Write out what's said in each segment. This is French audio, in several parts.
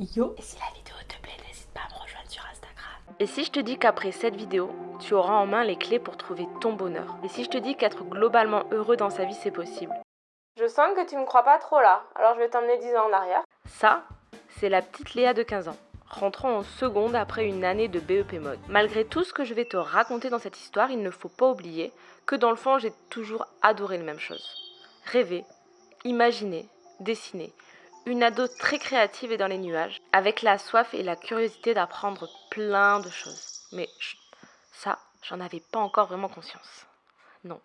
Yo Et si la vidéo te plaît, n'hésite pas à me rejoindre sur Instagram. Et si je te dis qu'après cette vidéo, tu auras en main les clés pour trouver ton bonheur? Et si je te dis qu'être globalement heureux dans sa vie, c'est possible? Je sens que tu me crois pas trop là, alors je vais t'emmener 10 ans en arrière. Ça, c'est la petite Léa de 15 ans, rentrant en seconde après une année de BEP mode. Malgré tout ce que je vais te raconter dans cette histoire, il ne faut pas oublier que dans le fond, j'ai toujours adoré les mêmes choses. Rêver, imaginer, dessiner. Une ado très créative et dans les nuages, avec la soif et la curiosité d'apprendre plein de choses. Mais ça, j'en avais pas encore vraiment conscience. Non.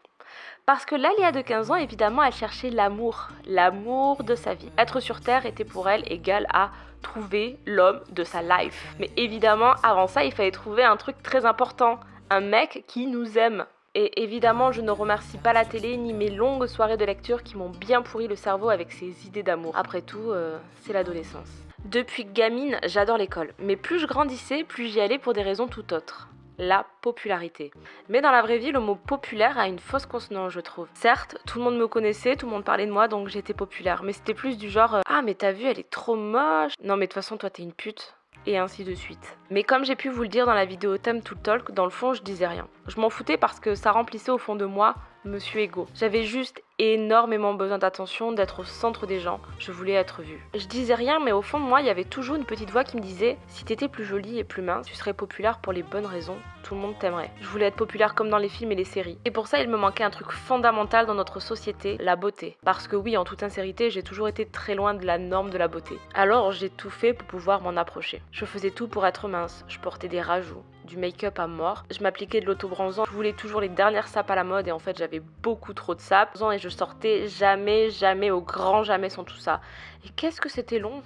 Parce que là, Léa de 15 ans, évidemment, elle cherchait l'amour, l'amour de sa vie. Être sur Terre était pour elle égal à trouver l'homme de sa life. Mais évidemment, avant ça, il fallait trouver un truc très important, un mec qui nous aime. Et évidemment, je ne remercie pas la télé ni mes longues soirées de lecture qui m'ont bien pourri le cerveau avec ces idées d'amour. Après tout, euh, c'est l'adolescence. Depuis gamine, j'adore l'école. Mais plus je grandissais, plus j'y allais pour des raisons tout autres la popularité. Mais dans la vraie vie, le mot populaire a une fausse consonance, je trouve. Certes, tout le monde me connaissait, tout le monde parlait de moi, donc j'étais populaire. Mais c'était plus du genre euh, Ah, mais t'as vu, elle est trop moche. Non, mais de toute façon, toi, t'es une pute. Et ainsi de suite. Mais comme j'ai pu vous le dire dans la vidéo Thème to Talk, dans le fond, je disais rien. Je m'en foutais parce que ça remplissait au fond de moi Monsieur Ego. J'avais juste énormément besoin d'attention, d'être au centre des gens. Je voulais être vue. Je disais rien, mais au fond de moi, il y avait toujours une petite voix qui me disait si t'étais plus jolie et plus mince, tu serais populaire pour les bonnes raisons. Tout le monde t'aimerait. Je voulais être populaire comme dans les films et les séries. Et pour ça, il me manquait un truc fondamental dans notre société, la beauté. Parce que oui, en toute sincérité, j'ai toujours été très loin de la norme de la beauté. Alors j'ai tout fait pour pouvoir m'en approcher. Je faisais tout pour être mince. Je portais des rajouts, du make-up à mort. Je m'appliquais de l'autobronzant. Je voulais toujours les dernières sapes à la mode et en fait j'avais beaucoup trop de sapes. Et je sortais jamais, jamais, au grand jamais sans tout ça. Et qu'est-ce que c'était long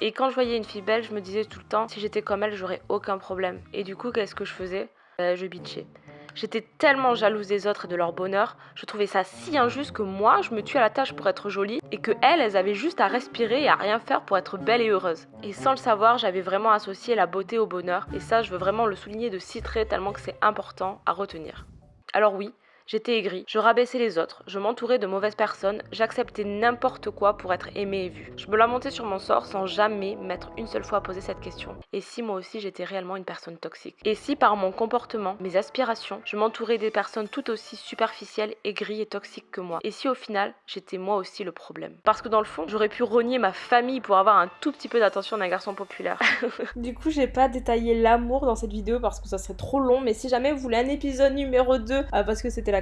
et quand je voyais une fille belle, je me disais tout le temps, si j'étais comme elle, j'aurais aucun problème. Et du coup, qu'est-ce que je faisais euh, Je bitchais. J'étais tellement jalouse des autres et de leur bonheur, je trouvais ça si injuste que moi, je me tue à la tâche pour être jolie et que elles, elles avaient juste à respirer et à rien faire pour être belles et heureuses. Et sans le savoir, j'avais vraiment associé la beauté au bonheur et ça, je veux vraiment le souligner de si tellement que c'est important à retenir. Alors oui, J'étais aigrie, je rabaissais les autres, je m'entourais de mauvaises personnes, j'acceptais n'importe quoi pour être aimée et vue. Je me lamentais sur mon sort sans jamais m'être une seule fois posé cette question. Et si moi aussi j'étais réellement une personne toxique? Et si par mon comportement, mes aspirations, je m'entourais des personnes tout aussi superficielles, aigries et toxiques que moi? Et si au final, j'étais moi aussi le problème? Parce que dans le fond, j'aurais pu renier ma famille pour avoir un tout petit peu d'attention d'un garçon populaire. du coup, j'ai pas détaillé l'amour dans cette vidéo parce que ça serait trop long, mais si jamais vous voulez un épisode numéro 2, euh, parce que c'était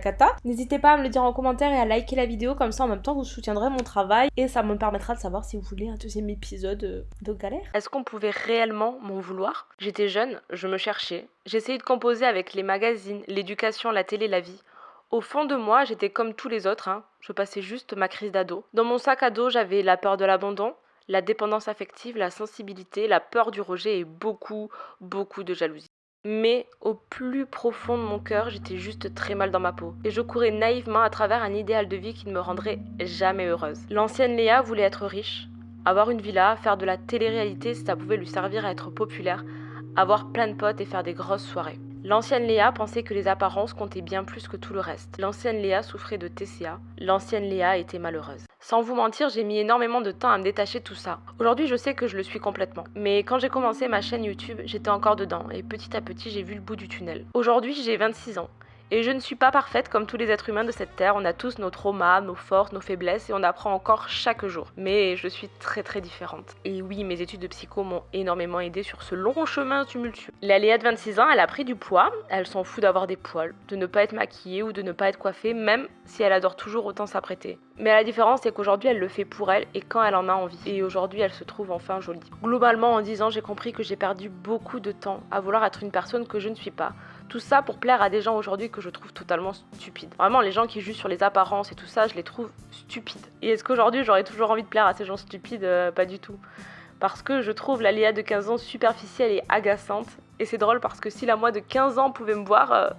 N'hésitez pas à me le dire en commentaire et à liker la vidéo, comme ça en même temps vous soutiendrez mon travail et ça me permettra de savoir si vous voulez un deuxième épisode euh, de galère. Est-ce qu'on pouvait réellement m'en vouloir? J'étais jeune, je me cherchais, j'essayais de composer avec les magazines, l'éducation, la télé, la vie. Au fond de moi, j'étais comme tous les autres, hein. je passais juste ma crise d'ado. Dans mon sac à dos, j'avais la peur de l'abandon, la dépendance affective, la sensibilité, la peur du rejet et beaucoup, beaucoup de jalousie. Mais au plus profond de mon cœur, j'étais juste très mal dans ma peau. Et je courais naïvement à travers un idéal de vie qui ne me rendrait jamais heureuse. L'ancienne Léa voulait être riche, avoir une villa, faire de la télé-réalité si ça pouvait lui servir à être populaire, avoir plein de potes et faire des grosses soirées. L'ancienne Léa pensait que les apparences comptaient bien plus que tout le reste. L'ancienne Léa souffrait de TCA. L'ancienne Léa était malheureuse. Sans vous mentir, j'ai mis énormément de temps à me détacher de tout ça. Aujourd'hui, je sais que je le suis complètement. Mais quand j'ai commencé ma chaîne YouTube, j'étais encore dedans et petit à petit, j'ai vu le bout du tunnel. Aujourd'hui, j'ai 26 ans. Et je ne suis pas parfaite comme tous les êtres humains de cette terre. On a tous nos traumas, nos forces, nos faiblesses et on apprend encore chaque jour. Mais je suis très très différente. Et oui, mes études de psycho m'ont énormément aidé sur ce long chemin tumultueux. La Léa de 26 ans, elle a pris du poids. Elle s'en fout d'avoir des poils, de ne pas être maquillée ou de ne pas être coiffée, même si elle adore toujours autant s'apprêter. Mais la différence, c'est qu'aujourd'hui, elle le fait pour elle et quand elle en a envie. Et aujourd'hui, elle se trouve enfin jolie. Globalement, en 10 ans, j'ai compris que j'ai perdu beaucoup de temps à vouloir être une personne que je ne suis pas. Tout ça pour plaire à des gens aujourd'hui que je trouve totalement stupides. Vraiment, les gens qui jugent sur les apparences et tout ça, je les trouve stupides. Et est-ce qu'aujourd'hui, j'aurais toujours envie de plaire à ces gens stupides? Euh, Pas du tout. Parce que je trouve la Léa de 15 ans superficielle et agaçante. Et c'est drôle parce que si la moi de 15 ans pouvait me voir, euh,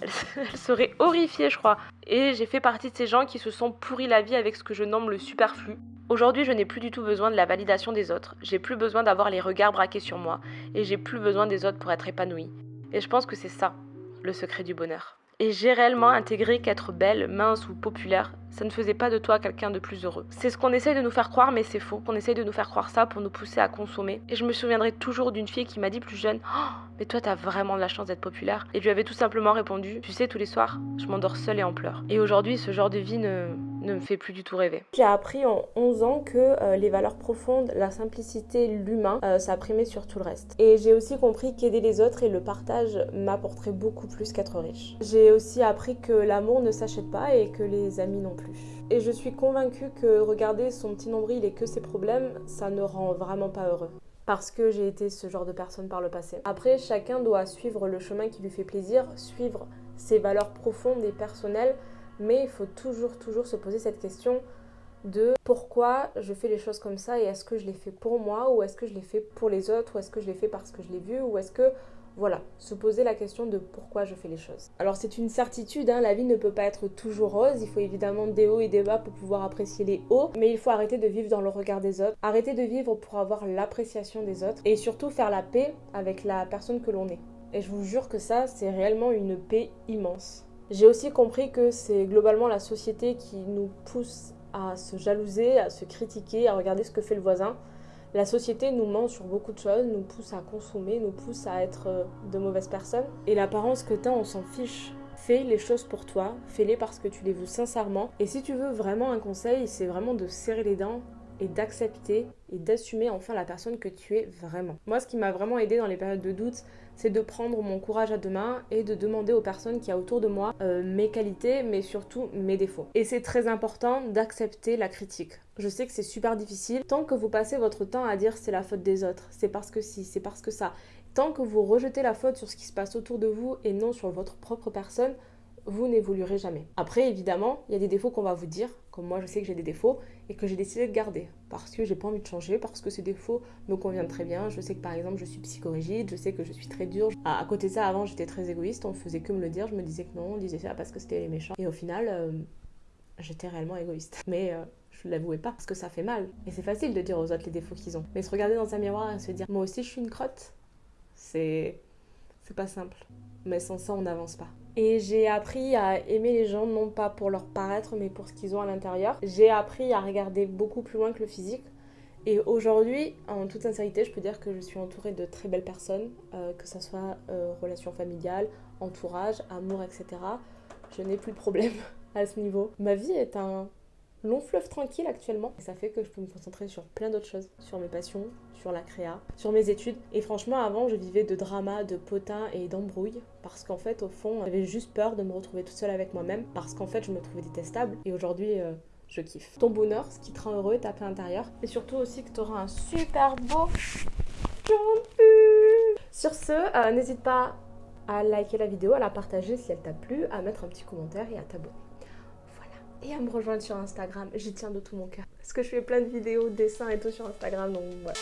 elle, serait horrifiée, je crois. Et j'ai fait partie de ces gens qui se sont pourris la vie avec ce que je nomme le superflu. Aujourd'hui, je n'ai plus du tout besoin de la validation des autres. J'ai plus besoin d'avoir les regards braqués sur moi. Et j'ai plus besoin des autres pour être épanouie. Et je pense que c'est ça, le secret du bonheur. Et j'ai réellement intégré qu'être belle, mince ou populaire, ça ne faisait pas de toi quelqu'un de plus heureux. C'est ce qu'on essaye de nous faire croire, mais c'est faux. Qu'on essaye de nous faire croire ça pour nous pousser à consommer. Et je me souviendrai toujours d'une fille qui m'a dit plus jeune oh, mais toi, t'as vraiment de la chance d'être populaire. Et je lui avais tout simplement répondu Tu sais, tous les soirs, je m'endors seule et en pleurs. Et aujourd'hui, ce genre de vie ne, ne me fait plus du tout rêver. J'ai appris en 11 ans que euh, les valeurs profondes, la simplicité, l'humain, euh, ça primait sur tout le reste. Et j'ai aussi compris qu'aider les autres et le partage m'apporterait beaucoup plus qu'être riche. J'ai aussi appris que l'amour ne s'achète pas et que les amis non plus. Et je suis convaincue que regarder son petit nombril et que ses problèmes, ça ne rend vraiment pas heureux parce que j'ai été ce genre de personne par le passé. Après, chacun doit suivre le chemin qui lui fait plaisir, suivre ses valeurs profondes et personnelles, mais il faut toujours, toujours se poser cette question de pourquoi je fais les choses comme ça et est-ce que je les fais pour moi ou est-ce que je les fais pour les autres ou est-ce que je les fais parce que je l'ai vu ou est-ce que voilà, se poser la question de pourquoi je fais les choses. Alors c'est une certitude, hein, la vie ne peut pas être toujours rose, il faut évidemment des hauts et des bas pour pouvoir apprécier les hauts, mais il faut arrêter de vivre dans le regard des autres, arrêter de vivre pour avoir l'appréciation des autres, et surtout faire la paix avec la personne que l'on est. Et je vous jure que ça, c'est réellement une paix immense. J'ai aussi compris que c'est globalement la société qui nous pousse à se jalouser, à se critiquer, à regarder ce que fait le voisin, la société nous ment sur beaucoup de choses, nous pousse à consommer, nous pousse à être euh, de mauvaises personnes. Et l'apparence que t'as, on s'en fiche. Fais les choses pour toi, fais-les parce que tu les veux sincèrement. Et si tu veux vraiment un conseil, c'est vraiment de serrer les dents et d'accepter et d'assumer enfin la personne que tu es vraiment. Moi, ce qui m'a vraiment aidé dans les périodes de doute, c'est de prendre mon courage à deux mains et de demander aux personnes qui a autour de moi euh, mes qualités, mais surtout mes défauts. Et c'est très important d'accepter la critique. Je sais que c'est super difficile. Tant que vous passez votre temps à dire c'est la faute des autres, c'est parce que si, c'est parce que ça. Tant que vous rejetez la faute sur ce qui se passe autour de vous et non sur votre propre personne, vous n'évoluerez jamais. Après, évidemment, il y a des défauts qu'on va vous dire, moi je sais que j'ai des défauts, et que j'ai décidé de garder, parce que j'ai pas envie de changer, parce que ces défauts me conviennent très bien. Je sais que par exemple, je suis psychorigide, je sais que je suis très dure. À, côté de ça, avant, j'étais très égoïste, on faisait que me le dire, je me disais que non, on disait ça parce que c'était les méchants. Et au final, euh, j'étais réellement égoïste. Mais euh, je ne l'avouais pas, parce que ça fait mal. Et c'est facile de dire aux autres les défauts qu'ils ont. Mais se regarder dans un miroir et se dire, moi aussi je suis une crotte, c'est. C'est pas simple. Mais sans ça, on n'avance pas. Et j'ai appris à aimer les gens, non pas pour leur paraître, mais pour ce qu'ils ont à l'intérieur. J'ai appris à regarder beaucoup plus loin que le physique. Et aujourd'hui, en toute sincérité, je peux dire que je suis entourée de très belles personnes, euh, que ce soit euh, relations familiales, entourage, amour, etc. Je n'ai plus de problème à ce niveau. Ma vie est un long fleuve tranquille actuellement. Et ça fait que je peux me concentrer sur plein d'autres choses, sur mes passions, sur la créa, sur mes études. Et franchement, avant, je vivais de drama, de potins et d'embrouilles. Parce qu'en fait, au fond, j'avais juste peur de me retrouver toute seule avec moi-même. Parce qu'en fait, je me trouvais détestable. Et aujourd'hui, euh, je kiffe. Ton bonheur, ce qui te rend heureux, est à plein intérieur. Et surtout aussi que tu auras un super beau Sur ce, euh, n'hésite pas à liker la vidéo, à la partager si elle t'a plu, à mettre un petit commentaire et à t'abonner et à me rejoindre sur Instagram. J'y tiens de tout mon cœur. Parce que je fais plein de vidéos, dessins et tout sur Instagram, donc voilà.